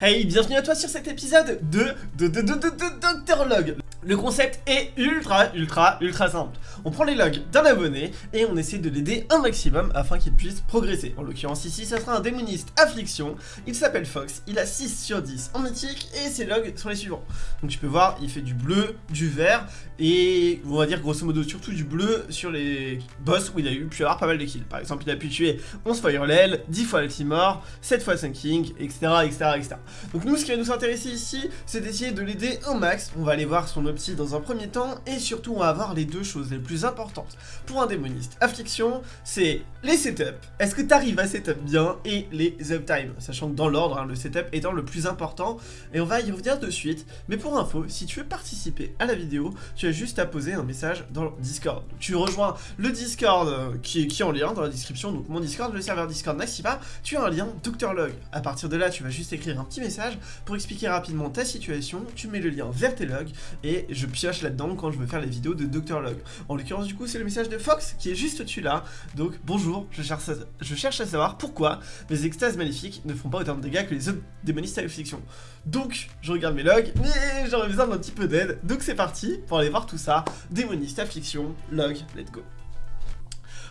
Hey, bienvenue à toi sur cet épisode de, de, de, de, de, de Dr Log. Le concept est ultra, ultra, ultra simple. On prend les logs d'un abonné et on essaie de l'aider un maximum afin qu'il puisse progresser. En l'occurrence ici, ça sera un démoniste affliction. Il s'appelle Fox, il a 6 sur 10 en mythique et ses logs sont les suivants. Donc tu peux voir, il fait du bleu, du vert et on va dire grosso modo surtout du bleu sur les boss où il a eu pu avoir pas mal de kills. Par exemple, il a pu tuer 11 fois Hurlel, 10 fois Altimore, 7 fois Sunking, etc., etc., etc. Donc nous, ce qui va nous intéresser ici, c'est d'essayer de l'aider un max. On va aller voir son opti dans un premier temps, et surtout, on va avoir les deux choses les plus importantes pour un démoniste. Affliction, c'est les setups. Est-ce que tu arrives à setup bien et les uptime, sachant que dans l'ordre, hein, le setup étant le plus important, et on va y revenir de suite. Mais pour info, si tu veux participer à la vidéo, tu as juste à poser un message dans le Discord. tu rejoins le Discord euh, qui, est, qui en lien dans la description, donc mon Discord, le serveur Discord Naxipa, tu as un lien Log. À partir de là, tu vas juste écrire un petit message pour expliquer rapidement ta situation, tu mets le lien vers tes logs, et je pioche là-dedans quand je veux faire les vidéos de Dr Log. En l'occurrence, du coup, c'est le message de Fox qui est juste au-dessus là, donc bonjour je cherche, à, à savoir pourquoi mes extases maléfiques ne font pas autant de dégâts que les autres démonistes à affliction. Donc, je regarde mes logs, mais j'aurais besoin d'un petit peu d'aide, donc c'est parti pour aller voir tout ça. Démoniste, affliction, log, let's go.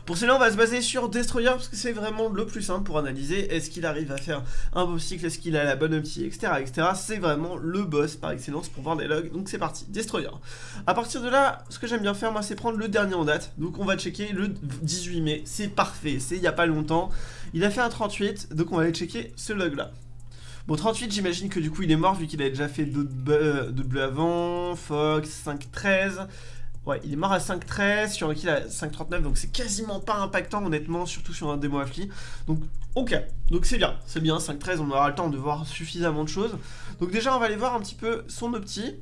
Pour cela, on va se baser sur Destroyer parce que c'est vraiment le plus simple pour analyser est-ce qu'il arrive à faire un beau cycle, est-ce qu'il a la bonne opti, etc. etc. C'est vraiment le boss par excellence pour voir des logs, donc c'est parti, Destroyer. À partir de là, ce que j'aime bien faire, moi, c'est prendre le dernier en date. Donc on va checker le 18 mai, c'est parfait, c'est il n'y a pas longtemps. Il a fait un 38, donc on va aller checker ce log-là. Bon, 38, j'imagine que du coup, il est mort vu qu'il a déjà fait d'autres bleu avant, Fox, 5, 13... Ouais, il est mort à 5.13, sur un kill à 5.39, donc c'est quasiment pas impactant honnêtement, surtout sur un démo affli. Donc ok, donc c'est bien, c'est bien, 5.13, on aura le temps de voir suffisamment de choses. Donc déjà on va aller voir un petit peu son opti,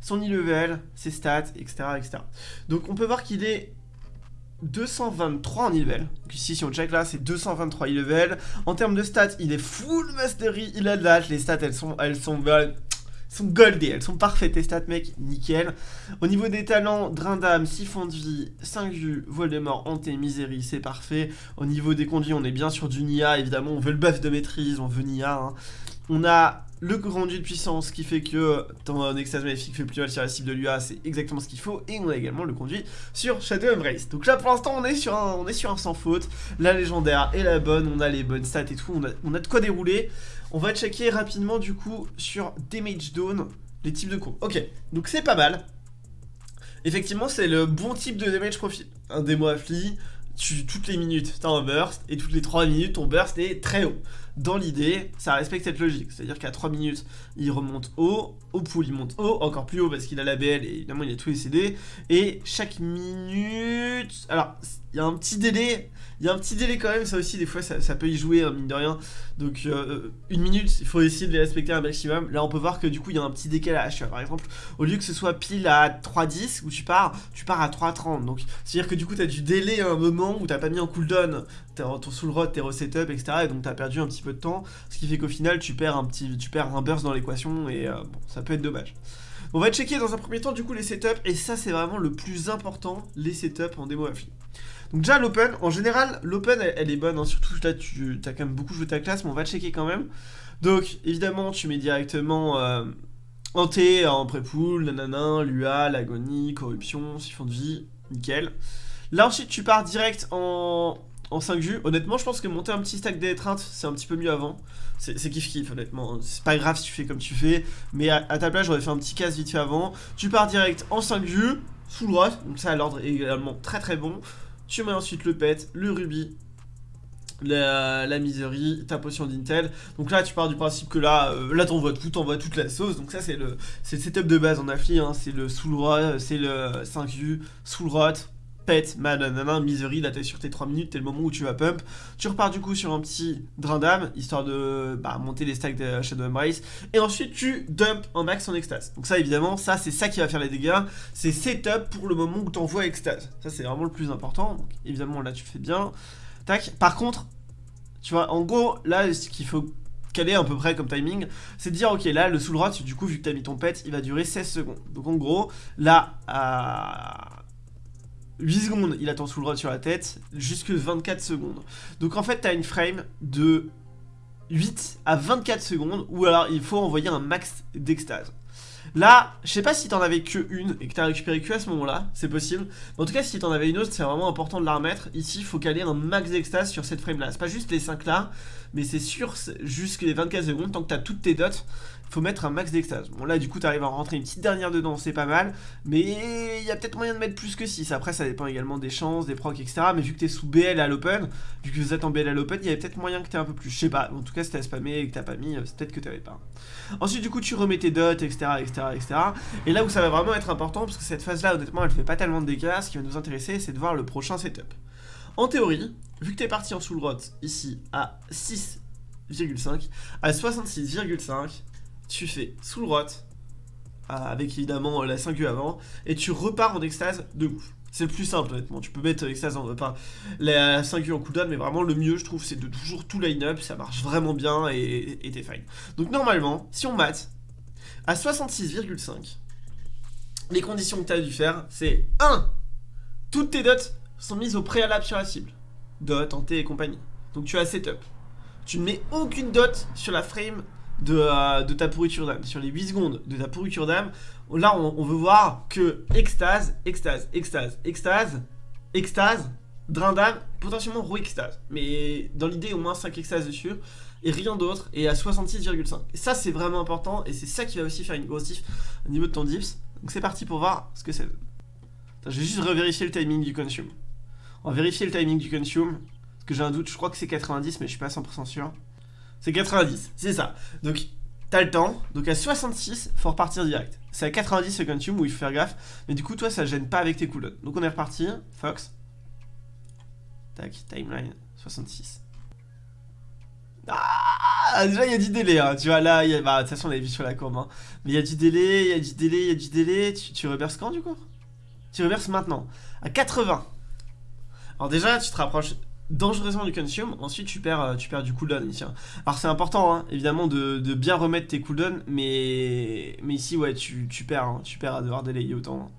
son e-level, ses stats, etc., etc. Donc on peut voir qu'il est 223 en e-level. Ici, si on check là, c'est 223 e-level. En termes de stats, il est full mastery, il a de l'âge, les stats, elles sont, elles sont sont goldées, elles sont parfaites, tes stats mec, nickel. Au niveau des talents, Drain d'âme, Siphon de vie, 5 vues, Voldemort, Hanté, Misery, c'est parfait. Au niveau des conduits, on est bien sur du Nia, évidemment, on veut le buff de maîtrise, on veut Nia. Hein. On a le conduit de puissance qui fait que ton extase maléfique fait plus mal sur la cible de l'UA, c'est exactement ce qu'il faut. Et on a également le conduit sur Shadow Embrace. Donc là pour l'instant on est sur un on est sur un sans faute. La légendaire est la bonne, on a les bonnes stats et tout, on a, on a de quoi dérouler. On va checker rapidement du coup sur Damage Down les types de coups. Ok, donc c'est pas mal. Effectivement c'est le bon type de damage profil. Un démo affli, tu, toutes les minutes, t'as un burst, et toutes les 3 minutes, ton burst est très haut. Dans l'idée, ça respecte cette logique, c'est-à-dire qu'à 3 minutes, il remonte haut, au pool il monte haut, encore plus haut parce qu'il a la BL et évidemment il a tous les CD, et chaque minute... Alors, il y a un petit délai, il y a un petit délai quand même, ça aussi des fois ça, peut y jouer, hein, mine de rien. Donc euh, une minute, il faut essayer de les respecter un maximum. Là on peut voir que du coup il y a un petit décalage. Par exemple, au lieu que ce soit pile à 3.10 où tu pars, tu pars à 3.30. Donc c'est à dire que du coup tu as du délai à un moment où t'as pas mis en cooldown ton soul rod, tes resetup, etc. Et donc tu as perdu un petit peu de temps. Ce qui fait qu'au final tu perds un petit, tu perds un burst dans l'équation et euh, bon, ça peut être dommage. On va checker dans un premier temps du coup les setups et ça c'est vraiment le plus important, les setups en démo affli. Donc déjà l'open, en général l'open elle, est bonne, hein. surtout là tu as quand même beaucoup joué ta classe mais on va checker quand même. Donc évidemment tu mets directement euh, en T, en pré-pool, nanana, l'UA, l'agonie, corruption, siphon de vie, nickel. Là ensuite tu pars direct en, en 5 vues. Honnêtement je pense que monter un petit stack d'étreinte c'est un petit peu mieux avant. C'est kiff kiff honnêtement, c'est pas grave si tu fais comme tu fais, mais à, ta place j'aurais fait un petit casse vite fait avant. Tu pars direct en 5 vues, sous droite, donc ça l'ordre est également très très bon. Tu mets ensuite le pet, le rubis, la, la miserie, ta potion d'intel. Donc là, tu pars du principe que là, euh, là t'envoies tout, t'envoies toute la sauce. Donc ça, c'est le, le setup de base en affli. Hein. C'est le soul rot, c'est le 5 u soul rot, pet, mananana, misery, là t'es sur tes 3 minutes, t'es le moment où tu vas pump. Tu repars du coup sur un petit drain d'âme, histoire de bah, monter les stacks de Shadow Embrace. Et ensuite tu dump un max en extase. Donc ça évidemment, ça c'est ça qui va faire les dégâts. C'est setup pour le moment où t'envoies extase. Ça c'est vraiment le plus important. Donc évidemment là tu fais bien. Tac. Par contre, tu vois, en gros, là ce qu'il faut caler à peu près comme timing, c'est de dire ok là le soul rot, du coup vu que t'as mis ton pet, il va durer 16 secondes. Donc en gros, là 8 secondes, il attend sous le rod sur la tête, jusque 24 secondes. Donc en fait, t'as une frame de 8 à 24 secondes, ou alors il faut envoyer un max d'extase. Là, je sais pas si t'en avais que une et que t'as récupéré que à ce moment-là, c'est possible. En tout cas, si t'en avais une autre, c'est vraiment important de la remettre. Ici, il faut caler un max d'extase sur cette frame-là. C'est pas juste les 5 là, mais c'est sûr, jusque les 24 secondes, tant que t'as toutes tes dots, faut mettre un max d'extase. Bon là du coup t'arrives à rentrer une petite dernière dedans, c'est pas mal, mais il y a peut-être moyen de mettre plus que 6, après ça dépend également des chances, des procs, etc. Mais vu que t'es sous BL à l'open, vu que vous êtes en BL à l'open, il y avait peut-être moyen que t'aies un peu plus, je sais pas, en tout cas si t'as spammé et que t'as pas mis, c'est peut-être que t'avais pas. Ensuite du coup tu remets tes dots, etc., etc., etc. Et là où ça va vraiment être important, parce que cette phase là honnêtement elle fait pas tellement de dégâts, ce qui va nous intéresser c'est de voir le prochain setup. En théorie, vu que t'es parti en full rot ici à 6,5, à 66,5, tu fais sous le rot, euh, avec évidemment la 5U avant, et tu repars en extase de ouf. C'est le plus simple honnêtement, tu peux mettre extase en, enfin, la 5U en cooldown, mais vraiment le mieux je trouve c'est de toujours tout line-up, ça marche vraiment bien et t'es fine. Donc normalement, si on mate, à 66,5, les conditions que tu as dû faire, c'est 1. Toutes tes dots sont mises au préalable sur la cible. Dot, en T et compagnie. Donc tu as setup. Tu ne mets aucune dot sur la frame euh, de, ta pourriture d'âme. Sur les 8 secondes de ta pourriture d'âme, là on, veut voir que extase, extase, extase, extase, extase, drain d'âme, potentiellement roue extase. Mais dans l'idée au moins 5 extases dessus et rien d'autre et à 66,5. Et ça c'est vraiment important et c'est ça qui va aussi faire une grosse diff au niveau de ton dips. Donc c'est parti pour voir ce que c'est. Je vais juste revérifier le timing du consume. On va vérifier le timing du consume. Parce que j'ai un doute, je crois que c'est 90 mais je suis pas 100% sûr. C'est 90, c'est ça. Donc, t'as le temps. Donc, à 66, faut repartir direct. C'est à 90 le consume où il faut faire gaffe. Mais du coup, toi, ça gêne pas avec tes cooldowns. Donc, on est reparti. Fox. Tac, timeline 66. Ah, déjà il y a du délai, hein. tu vois là, bah, de toute façon on l'a vu sur la courbe, hein. mais il y a du délai, il y a du délai, il y a du délai, tu, tu reverses quand du coup? Tu reverses maintenant, à 80. Alors déjà tu te rapproches dangereusement du consume, ensuite tu perds, euh, tu perds du cooldown ici. Hein. Alors c'est important hein, évidemment de, bien remettre tes cooldowns, mais, ici ouais tu, perds, hein. tu perds à devoir délayer autant.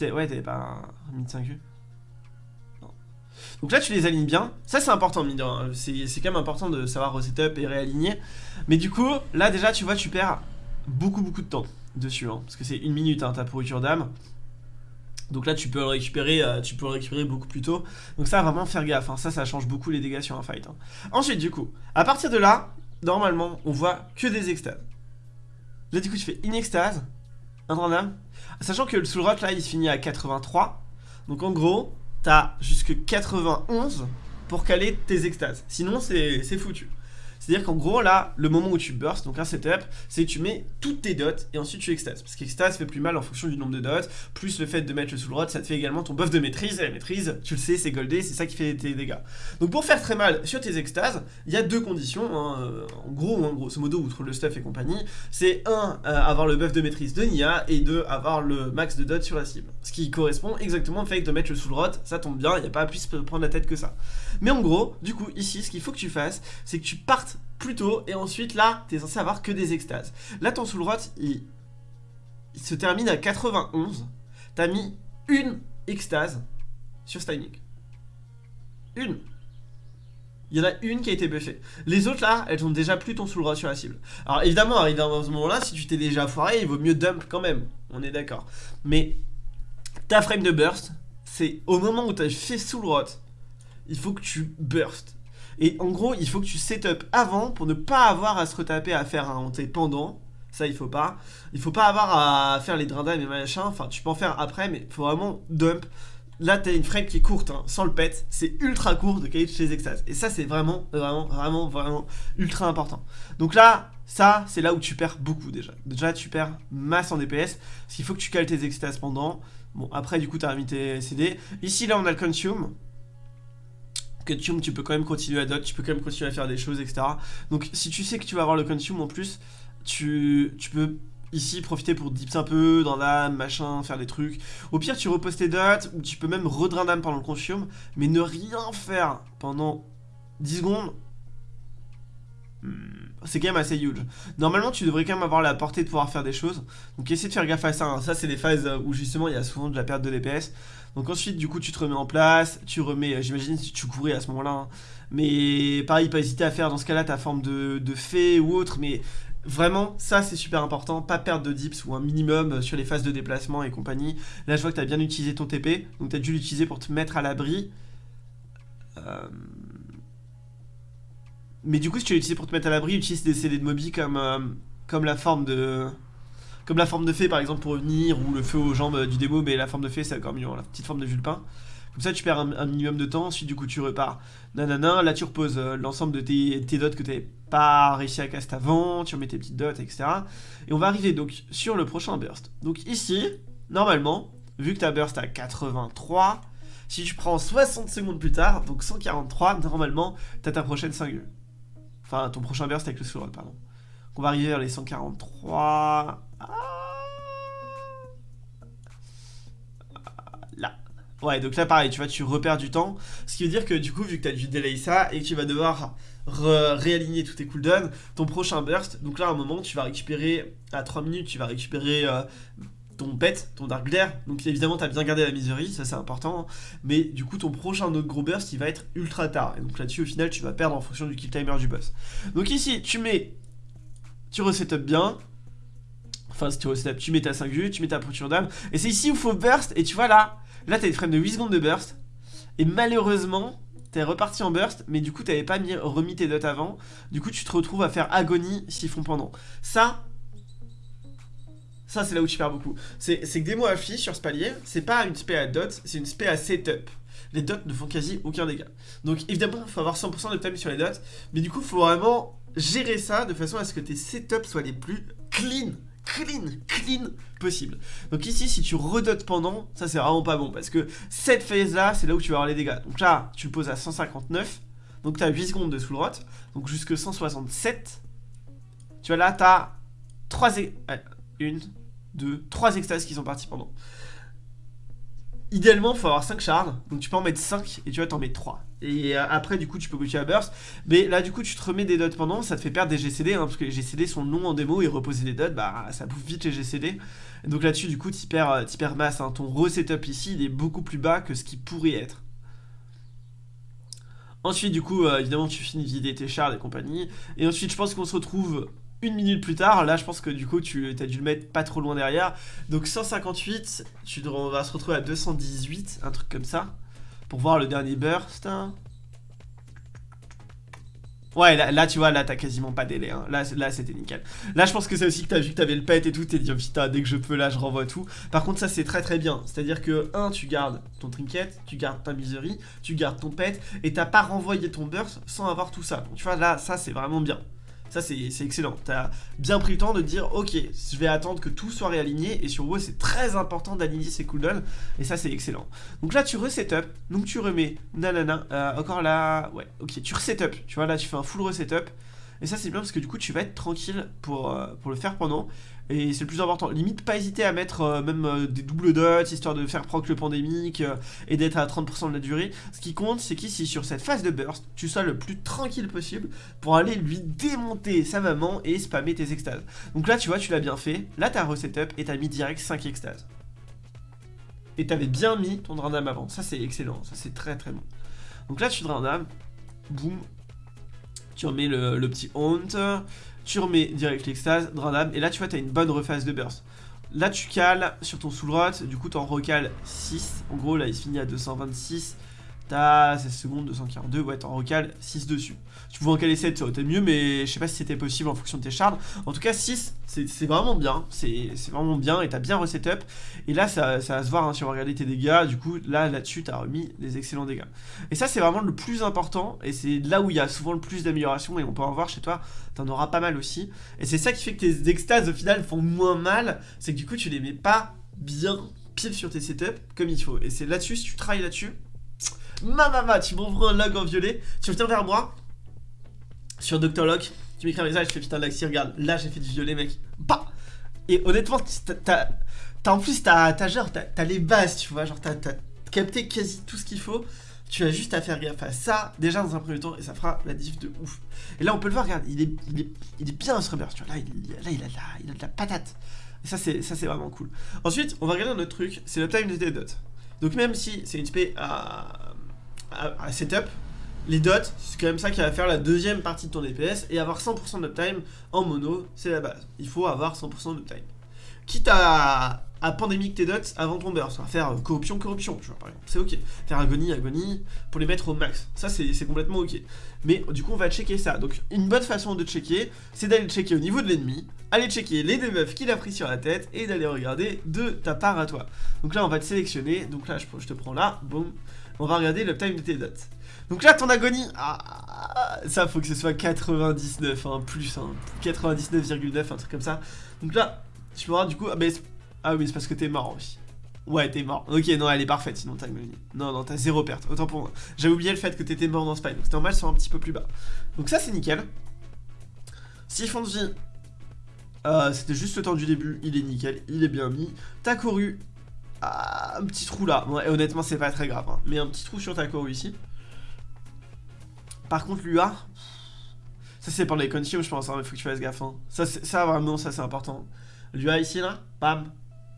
ouais t'avais pas un mid 5 Donc là tu les alignes bien, ça c'est important c'est quand même important de savoir resetup et réaligner. Mais du coup là déjà tu vois tu perds beaucoup beaucoup de temps dessus, parce que c'est une minute ta pourriture d'âme. Donc là tu peux le récupérer, euh, tu peux le récupérer beaucoup plus tôt. Donc ça vraiment faire gaffe, hein. ça ça change beaucoup les dégâts sur un fight. Hein. Ensuite du coup, à partir de là, normalement on voit que des extases. Là du coup tu fais une extase, un random, sachant que le soul rock là il se finit à 83. Donc en gros, t'as jusque 91 pour caler tes extases. Sinon c'est foutu. C'est-à-dire qu'en gros, là, le moment où tu burst, donc un setup, c'est que tu mets toutes tes dots et ensuite tu extases. Parce qu'extase fait plus mal en fonction du nombre de dots, plus le fait de mettre le soul rod, ça te fait également ton buff de maîtrise. Et la maîtrise, tu le sais, c'est goldé, c'est ça qui fait tes dégâts. Donc pour faire très mal sur tes extases, il y a deux conditions. Hein, euh, en gros, en grosso modo, outre le stuff et compagnie, c'est un, euh, avoir le buff de maîtrise de Nia, et deux, avoir le max de dots sur la cible. Ce qui correspond exactement au fait de mettre le soul rod, ça tombe bien, il n'y a pas plus prendre la tête que ça. Mais en gros, du coup, ici, ce qu'il faut que tu fasses, c'est que tu partes plus tôt, et ensuite là, t'es censé avoir que des extases. Là, ton soul rot, il, se termine à 91. T'as mis une extase sur ce. Une. Il y en a une qui a été buffée. Les autres là, elles ont déjà plus ton soul rot sur la cible. Alors évidemment, arrivé à ce moment-là, si tu t'es déjà foiré, il vaut mieux dump quand même. On est d'accord. Mais ta frame de burst, c'est au moment où tu as fait soul rot, il faut que tu burst. Et en gros, il faut que tu setup avant pour ne pas avoir à se retaper à faire un hanté pendant. Ça, il faut pas. Il faut pas avoir à faire les drindins et machin. Enfin, tu peux en faire après, mais faut vraiment dump. Là, t'as une frame qui est courte, hein, sans le pet. C'est ultra court de caler chez extases. Et ça, c'est vraiment, vraiment, vraiment, vraiment ultra important. Donc là, ça, c'est là où tu perds beaucoup déjà. Déjà, tu perds masse en DPS. Parce qu'il faut que tu cales tes extases pendant. Bon, après, du coup, t'as mis tes CD. Ici, là, on a le consume que tu peux quand même continuer à dot, tu peux quand même continuer à faire des choses, etc. Donc si tu sais que tu vas avoir le consume en plus, tu, tu peux ici profiter pour dips un peu dans l'âme, machin, faire des trucs. Au pire, tu reposes tes dots, ou tu peux même redrain d'âme pendant le consume, mais ne rien faire pendant 10 secondes. Hmm. c'est quand même assez huge. Normalement, tu devrais quand même avoir la portée de pouvoir faire des choses. Donc, essaie de faire gaffe à ça. hein. Ça, c'est des phases où justement il y a souvent de la perte de DPS. Donc, ensuite, du coup, tu te remets en place. Tu remets, j'imagine, si tu courais à ce moment-là. hein. Mais pareil, pas hésiter à faire dans ce cas-là ta forme de, de fée ou autre. Mais vraiment, ça, c'est super important. Pas perdre de dips ou un minimum sur les phases de déplacement et compagnie. Là, je vois que tu as bien utilisé ton TP. Donc, tu as dû l'utiliser pour te mettre à l'abri. Euh, Mais du coup, si tu l'as utilisé pour te mettre à l'abri, utilise des CD de Moby comme, euh, comme la forme de. Comme la forme de fée par exemple pour revenir, ou le feu aux jambes du démo, mais la forme de fée c'est encore mieux, hein, la petite forme de vulpin. Comme ça tu perds un, minimum de temps, ensuite du coup tu repars. Nanana, là tu reposes euh, l'ensemble de tes, dots que tu pas réussi à cast avant, tu remets tes petites dots, etc. Et on va arriver donc sur le prochain burst. Donc ici, normalement, vu que ta burst à 83, si tu prends 60 secondes plus tard, donc 143, normalement, t'as ta prochaine single. Enfin, ton prochain burst avec le roll, pardon. On va arriver vers les 143. Ouais, donc là pareil, tu vois, tu repères du temps. Ce qui veut dire que du coup, vu que tu as dû delay ça et que tu vas devoir réaligner tous tes cooldowns, ton prochain burst, donc là à un moment, tu vas récupérer, à 3 minutes, tu vas récupérer euh, ton pet, ton Dark Glare. Donc évidemment, tu as bien gardé la misery, ça c'est important. Mais du coup, ton prochain autre gros burst, il va être ultra tard. Et donc là-dessus, au final, tu vas perdre en fonction du kill timer du boss. Donc ici, tu mets. Tu resetup bien. Enfin, si tu tu mets ta 5 vues, tu mets ta potion d'âme. Et c'est ici où il faut burst. Et tu vois là, là, t'as des frames de 8 secondes de burst. Et malheureusement, t'es reparti en burst, mais du coup, t'avais pas mis, remis tes dots avant. Du coup, tu te retrouves à faire agonie siphon pendant. Ça, ça, c'est là où tu perds beaucoup. C'est que des mots affichés sur ce palier, c'est pas une spé à dot, c'est une spé à setup. Les dots ne font quasi aucun dégât. Donc évidemment, il faut avoir 100% de time sur les dots, mais du coup, il faut vraiment gérer ça de façon à ce que tes setups soient les plus clean, clean, clean possible. Donc ici, si tu redotes pendant, ça c'est vraiment pas bon, parce que cette phase-là, c'est là où tu vas avoir les dégâts. Donc là, tu le poses à 159, donc tu as 8 secondes de full rot, donc jusque 167. Tu vois là, tu as 3 une, deux, trois extases qui sont partis pendant. Idéalement, il faut avoir 5 shards, donc tu peux en mettre 5 et tu vas t'en mettre 3. Et euh, après, du coup, tu peux continuer à burst. Mais là, du coup, tu te remets des dots pendant, ça te fait perdre des GCD, hein, parce que les GCD sont longs en démo et reposer des dots, bah ça bouffe vite les GCD. Et donc là-dessus, du coup, tu perds, euh, perds masse. hein. Ton resetup ici, il est beaucoup plus bas que ce qui pourrait être. Ensuite, du coup, euh, évidemment, tu finis de vider tes shards et compagnie. Et ensuite, je pense qu'on se retrouve une minute plus tard. Là, je pense que du coup, tu as dû le mettre pas trop loin derrière. Donc 158, tu on va se retrouver à 218, un truc comme ça. Pour voir le dernier burst. hein. Ouais, là, là, tu vois, là, t'as quasiment pas délai. hein. Là, c'est- là c'était nickel. Là, je pense que c'est aussi que t'as vu que t'avais le pet et tout. T'es dit, oh, putain, dès que je peux, là, je renvoie tout. Par contre, ça, c'est très très bien. C'est-à-dire que, un, tu gardes ton trinket, tu gardes ta misery, tu gardes ton pet, et t'as pas renvoyé ton burst sans avoir tout ça. Donc, tu vois, là, ça, c'est vraiment bien. Ça, c'est excellent. T'as bien pris le temps de dire, ok, je vais attendre que tout soit réaligné. Et sur WoW, c'est très important d'aligner ses cooldowns. Et ça, c'est excellent. Donc là, tu resetup. Donc tu remets, nanana, euh, encore là, ouais, ok, tu resetup. Tu vois, là, tu fais un full resetup. Et ça, c'est bien parce que du coup, tu vas être tranquille pour, euh, pour le faire pendant. Et c'est le plus important. Limite, pas hésiter à mettre euh, même euh, des doubles dots, histoire de faire proc le pandémique et d'être à 30% de la durée. Ce qui compte, c'est qu'ici, sur cette phase de burst, tu sois le plus tranquille possible pour aller lui démonter sa maman et spammer tes extases. Donc là, tu vois, tu l'as bien fait. Là, t'as resetup et t'as mis direct 5 extases. Et t'avais bien mis ton drain d'âme avant. Ça, c'est excellent. Ça, c'est très très bon. Donc là, tu drain d'âme. Boum. Tu remets le, petit haunt. Tu remets direct l'extase, drain d'âme. Et là, tu vois, t'as une bonne rephase de burst. Là, tu cales sur ton soul rot. Du coup, t'en recales 6. En gros, là, il se finit à 226. T'as 16 secondes, 242. Ouais, t'en recales 6 dessus. Tu pouvais en caler 7, ça aurait été mieux, mais je sais pas si c'était possible en fonction de tes shards. En tout cas, 6, c'est vraiment bien. C'est vraiment bien et t'as bien resetup. Et là, ça, ça va se voir hein, si on va regarder tes dégâts. Du coup, là, là-dessus, t'as remis des excellents dégâts. Et ça, c'est vraiment le plus important. Et c'est là où il y a souvent le plus d'amélioration. Et on peut en voir chez toi, t'en auras pas mal aussi. Et c'est ça qui fait que tes extases, au final, font moins mal. C'est que du coup, tu les mets pas bien pile sur tes setups comme il faut. Et c'est là-dessus, si tu travailles là-dessus, ma maman, tu m'envoies un log en violet, tu reviens vers moi sur Dr. Locke, tu m'écris un message, je fais putain Laxi, regarde, là j'ai fait du violet mec. Bah Et honnêtement, t'as- en plus t'as genre t'as les bases, tu vois, genre t'as capté quasi tout ce qu'il faut tu as juste à faire gaffe à ça, déjà dans un premier temps, et ça fera la diff de ouf. Et là, on peut le voir, regarde, il est, il est, bien ce Rubbers, tu vois, là, il, là, a de la, a la patate. Et ça, c'est vraiment cool. Ensuite, on va regarder un autre truc, c'est le time de tes dots. Donc même si c'est une spé à, setup, les dots, c'est quand même ça qui va faire la deuxième partie de ton DPS, et avoir 100% d'uptime en mono, c'est la base. Il faut avoir 100% d'uptime. Quitte à, à pandémique tes dots avant ton burst, faire corruption, corruption, tu vois, par exemple, c'est ok. Faire agonie, agonie, pour les mettre au max, ça c'est complètement ok. Mais du coup, on va checker ça. Donc, une bonne façon de checker, c'est d'aller checker au niveau de l'ennemi, aller checker les debuffs qu'il a pris sur la tête, et d'aller regarder de ta part à toi. Donc là, on va te sélectionner, donc là, je, te prends là, boum, on va regarder le time de tes dots. Donc là, ton agonie, ah, ça faut que ce soit 99, hein, plus, hein, 99,9, un truc comme ça. Donc là, tu vois, du coup, ah, ah oui, c'est parce que t'es mort aussi. Ouais, t'es mort. Ok, non, elle est parfaite, sinon t'as Non, non, t'as zéro perte. Autant pour moi. J'avais oublié le fait que t'étais mort dans Spy, donc c'est normal, sur un petit peu plus bas. Donc ça, c'est nickel. Siphon de vie, euh, c'était juste le temps du début, il est nickel, il est bien mis. Ta couru, ah, un petit trou là. honnêtement, c'est pas très grave, hein. mais un petit trou sur ta couru ici. Par contre, l'UA, ça c'est pour les consumes, je pense, hein, il faut que tu fasses gaffe. Hein. Ça, ça, vraiment, ça c'est important. L'UA ici, là, bam,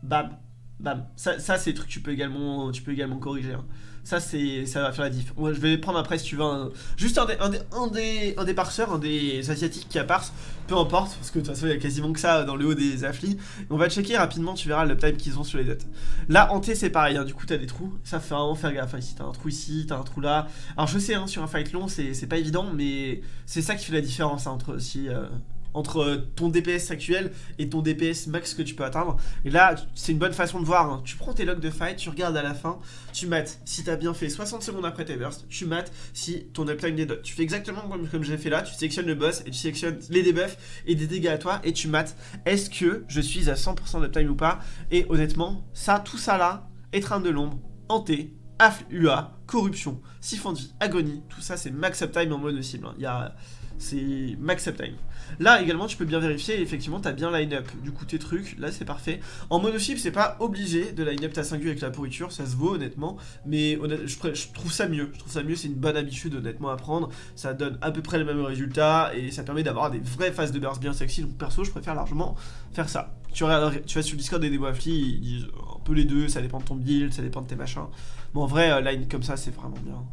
bam, bam. Ça, ça c'est des que tu peux également, tu peux également corriger. Hein. Ça, c'est, ça va faire la diff. Moi, je vais prendre après si tu veux un, juste un des, un des, un des, un des parseurs, un des asiatiques qui a parse, peu importe, parce que de toute façon, il y a quasiment que ça dans le haut des afflis. On va checker rapidement, tu verras le time qu'ils ont sur les dates. Là, T, c'est pareil, hein. du coup, t'as des trous. Ça fait vraiment faire gaffe. Hein. Ici, t'as un trou ici, t'as un trou là. Alors, je sais, hein, sur un fight long, c'est pas évident, mais c'est ça qui fait la différence entre aussi. Euh, entre ton DPS actuel et ton DPS max que tu peux atteindre. Et là, c'est une bonne façon de voir. Hein. Tu prends tes logs de fight, tu regardes à la fin, tu mates si t'as bien fait 60 secondes après tes bursts, tu mates si ton uptime dots. Tu fais exactement comme, comme j'ai fait là, tu sélectionnes le boss et tu sélectionnes les debuffs et des dégâts à toi et tu mates est-ce que je suis à 100% d'uptime ou pas? Et honnêtement, ça, tout ça là, étreinte de l'ombre, hanté, AF, UA, corruption, siphon de vie, agonie, tout ça c'est max uptime en mode cible. Hein. Il y a c'est max uptime. Là également tu peux bien vérifier, effectivement t'as bien line-up du coup tes trucs, là c'est parfait. En monochip c'est pas obligé de line-up ta 5 avec la pourriture, ça se vaut honnêtement, mais je, trouve ça mieux, je trouve ça mieux, c'est une bonne habitude honnêtement à prendre, ça donne à peu près les mêmes résultats et ça permet d'avoir des vraies phases de burst bien sexy, donc perso je préfère largement faire ça. Tu, vas sur le Discord des démos ils disent un peu les deux, ça dépend de ton build, ça dépend de tes machins. Bon en vrai, euh, line comme ça c'est vraiment bien.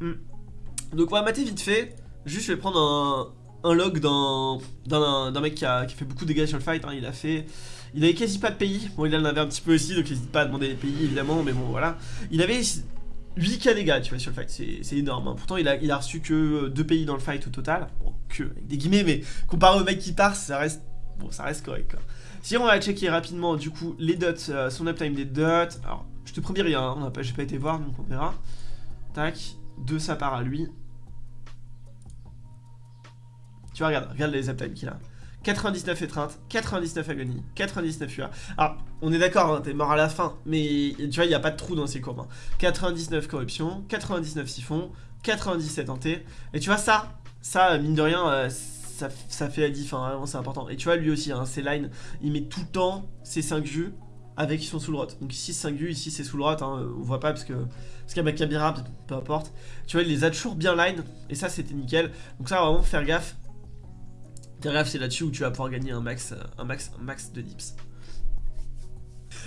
Hmm. Donc on va mater vite fait. Juste, je vais prendre un, log d'un mec qui a, fait beaucoup de dégâts sur le fight. Hein. Il a fait. Il avait quasi pas de pays. Bon, il en avait un petit peu aussi, donc n'hésite pas à demander les pays évidemment, mais bon, voilà. Il avait 8k dégâts, tu vois, sur le fight. C'est énorme. Hein. Pourtant, il a, il a reçu que 2 pays dans le fight au total. Bon, que, avec des guillemets, mais comparé au mec qui part, ça reste. Bon, ça reste correct, quoi. Si on va checker rapidement, du coup, les dots, euh, son uptime des dots. Alors, je te promets rien, hein. j'ai pas été voir, donc on verra. Tac, de sa part à lui. Tu vois, regarde, regarde les uptime qu'il a. 99 étreinte, 99 agonie, 99 UA. Alors, on est d'accord, hein, t'es mort à la fin, mais tu vois, il n'y a pas de trou dans ces courbes. 99 hein. corruption, 99 siphon, 97 en T. Et tu vois, ça, ça, mine de rien, euh, ça, fait la diff, hein, vraiment, c'est important. Et tu vois, lui aussi, hein, ses lines, il met tout le temps ses 5 jus avec sous le rot. Donc ici, 5 jus, ici, c'est sous le rot, on voit pas parce que parce qu'avec Kabira, peu importe. Tu vois, il les a toujours bien line, et ça, c'était nickel. Donc ça, vraiment, faire gaffe c'est là-dessus où tu vas pouvoir gagner un max, euh, un max, un max de dips.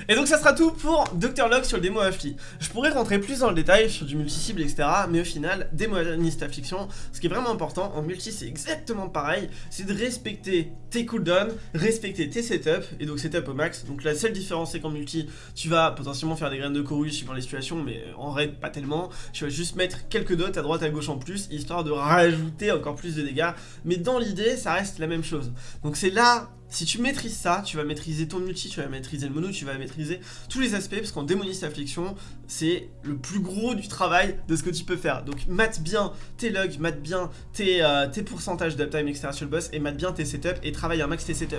Et donc ça sera tout pour Dr Log sur le démo Affli. Je pourrais rentrer plus dans le détail sur du multi-cible, etc. Mais au final, démoniste affliction, ce qui est vraiment important en multi, c'est exactement pareil. C'est de respecter tes cooldowns, respecter tes setups, et donc setup au max. Donc la seule différence, c'est qu'en multi, tu vas potentiellement faire des graines de coru suivant les situations, mais en raid, pas tellement. Tu vas juste mettre quelques dots à droite, à gauche en plus, histoire de rajouter encore plus de dégâts. Mais dans l'idée, ça reste la même chose. Donc c'est là si tu maîtrises ça, tu vas maîtriser ton multi, tu vas maîtriser le mono, tu vas maîtriser tous les aspects, parce qu'en démoniste affliction, c'est le plus gros du travail de ce que tu peux faire. Donc mate bien tes logs, mate bien tes, euh, pourcentages d'uptime, etc. sur le boss, et mate bien tes setups, et travaille un max tes setups.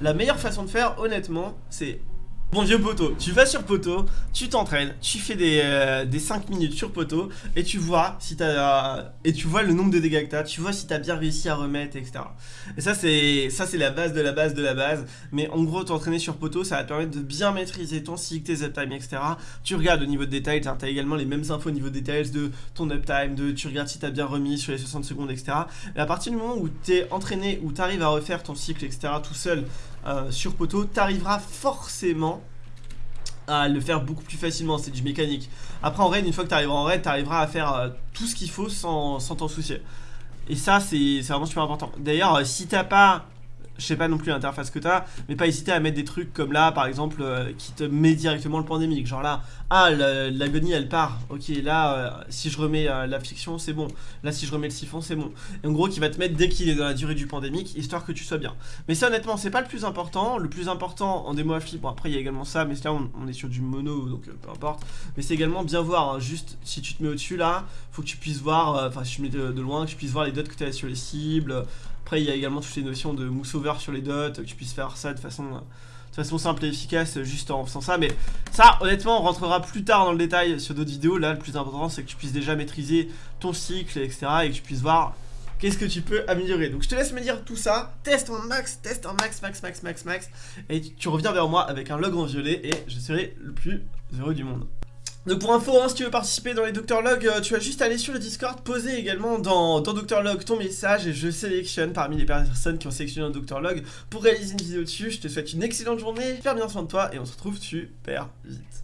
La meilleure façon de faire, honnêtement, c'est Bon vieux poteau, tu vas sur poteau, tu t'entraînes, tu fais des, euh, des 5 minutes sur poteau et tu vois si t'as et tu vois le nombre de dégâts que t'as, tu vois si t'as bien réussi à remettre, etc. Et ça c'est ça c'est la base de la base de la base. Mais en gros t'entraîner sur poteau ça va te permettre de bien maîtriser ton cycle, tes uptime, etc. Tu regardes au niveau de détails, t'as également les mêmes infos au niveau de détails de ton uptime, de tu regardes si t'as bien remis sur les 60 secondes, etc. Et à partir du moment où t'es entraîné, où t'arrives à refaire ton cycle, etc. tout seul euh, sur poteau, t'arriveras forcément à le faire beaucoup plus facilement, c'est du mécanique. Après en raid, une fois que tu arriveras en raid, tu arriveras à faire euh, tout ce qu'il faut sans t'en soucier. Et ça, c'est vraiment super important. D'ailleurs, euh, si t'as pas je sais pas non plus l'interface que t'as, mais pas hésiter à mettre des trucs comme là, par exemple, euh, qui te met directement le pandémique. Genre là, ah, l'agonie elle part. Ok, là, euh, si je remets euh, la fiction, c'est bon. Là, si je remets le siphon, c'est bon. Et en gros, qui va te mettre dès qu'il est dans la durée du pandémique, histoire que tu sois bien. Mais ça, honnêtement, c'est pas le plus important. Le plus important en démo affli, bon, après, il y a également ça, mais là, on, est sur du mono, donc peu importe. Mais c'est également bien voir, hein, juste si tu te mets au-dessus là, faut que tu puisses voir, enfin, si tu mets de, de, loin, que tu puisses voir les dots que tu as sur les cibles après, il y a également toutes les notions de mousse over sur les dots, que tu puisses faire ça de façon, de façon simple et efficace juste en faisant ça. Mais ça, honnêtement, on rentrera plus tard dans le détail sur d'autres vidéos. Là, le plus important, c'est que tu puisses déjà maîtriser ton cycle, etc. Et que tu puisses voir qu'est-ce que tu peux améliorer. Donc je te laisse me dire tout ça, teste en max, teste en max, max, max, max, max, et tu reviens vers moi avec un log en violet et je serai le plus heureux du monde. Donc pour info, hein, si tu veux participer dans les Docteur Log, euh, tu vas juste aller sur le Discord, poser également dans, dans Docteur Log ton message et je sélectionne parmi les personnes qui ont sélectionné un Docteur Log pour réaliser une vidéo dessus. Je te souhaite une excellente journée, faire bien soin de toi et on se retrouve super vite.